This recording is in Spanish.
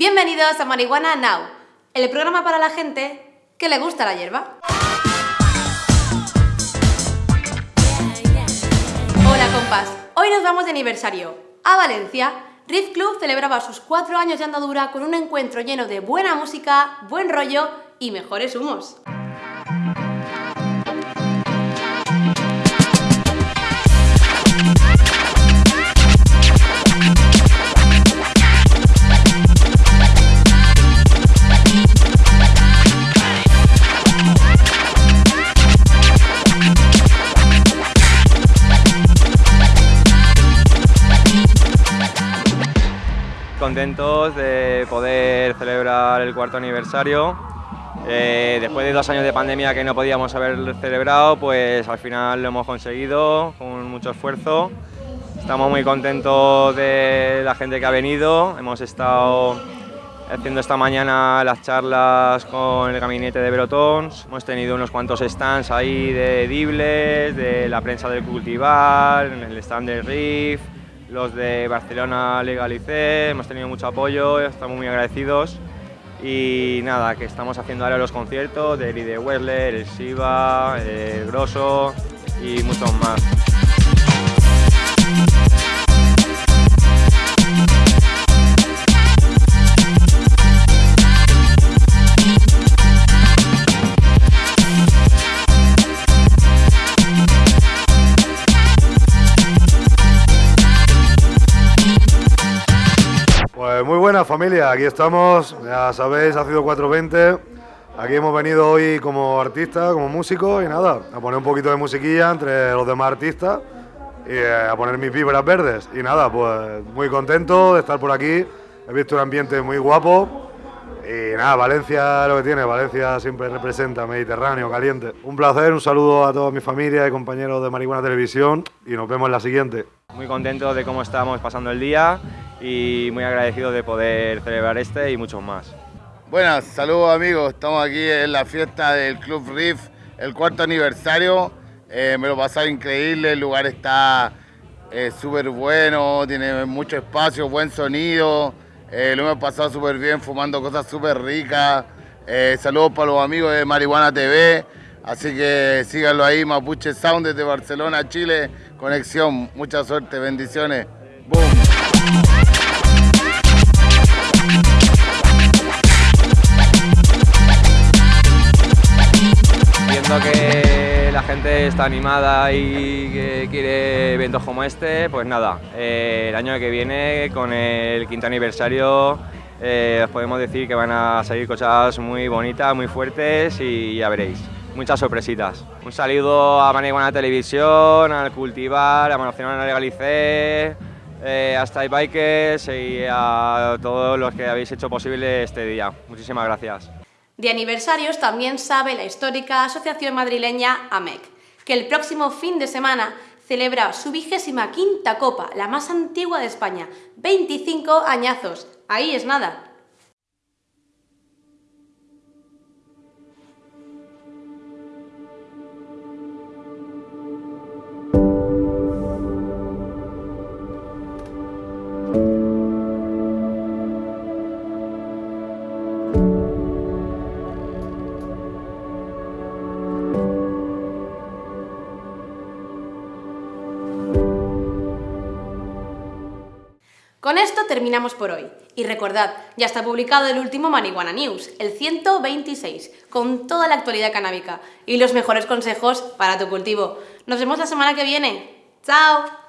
Bienvenidos a Marihuana Now, el programa para la gente que le gusta la hierba. Hola compas, hoy nos vamos de aniversario. A Valencia, Riff Club celebraba sus cuatro años de andadura con un encuentro lleno de buena música, buen rollo y mejores humos. Contentos de poder celebrar el cuarto aniversario. Eh, después de dos años de pandemia que no podíamos haber celebrado, pues al final lo hemos conseguido con mucho esfuerzo. Estamos muy contentos de la gente que ha venido. Hemos estado haciendo esta mañana las charlas con el gabinete de Brotons. Hemos tenido unos cuantos stands ahí de edibles, de la prensa del cultivar, el stand del RIF, los de Barcelona Legalicé, hemos tenido mucho apoyo, estamos muy agradecidos y nada, que estamos haciendo ahora los conciertos de Eli de Wessler, el Siva, el Grosso y muchos más. Muy buena familia, aquí estamos, ya sabéis, ha sido 420. Aquí hemos venido hoy como artistas, como músicos y nada, a poner un poquito de musiquilla entre los demás artistas y eh, a poner mis vibras verdes. Y nada, pues muy contento de estar por aquí. He visto un ambiente muy guapo y nada, Valencia lo que tiene, Valencia siempre representa Mediterráneo, caliente. Un placer, un saludo a toda mi familia y compañeros de Marihuana Televisión y nos vemos en la siguiente. Muy contento de cómo estamos pasando el día y muy agradecido de poder celebrar este y muchos más. Buenas, saludos amigos, estamos aquí en la fiesta del Club Riff, el cuarto aniversario. Eh, me lo pasado increíble, el lugar está eh, súper bueno, tiene mucho espacio, buen sonido. Eh, lo hemos pasado súper bien fumando cosas súper ricas. saludos para los amigos de Marihuana TV. Así que síganlo ahí, Mapuche Sound desde Barcelona, Chile. Conexión, mucha suerte, bendiciones. Boom. Que la gente está animada y quiere eventos como este, pues nada, eh, el año que viene con el quinto aniversario eh, os podemos decir que van a salir cosas muy bonitas, muy fuertes y ya veréis, muchas sorpresitas. Un saludo a Maniguana Televisión, al Cultivar, a Manociona Legalicé, eh, hasta Bikers y a todos los que habéis hecho posible este día. Muchísimas gracias. De aniversarios también sabe la histórica Asociación Madrileña AMEC, que el próximo fin de semana celebra su vigésima quinta copa, la más antigua de España, 25 añazos. Ahí es nada. Con esto terminamos por hoy. Y recordad, ya está publicado el último Marihuana News, el 126, con toda la actualidad canábica y los mejores consejos para tu cultivo. Nos vemos la semana que viene. ¡Chao!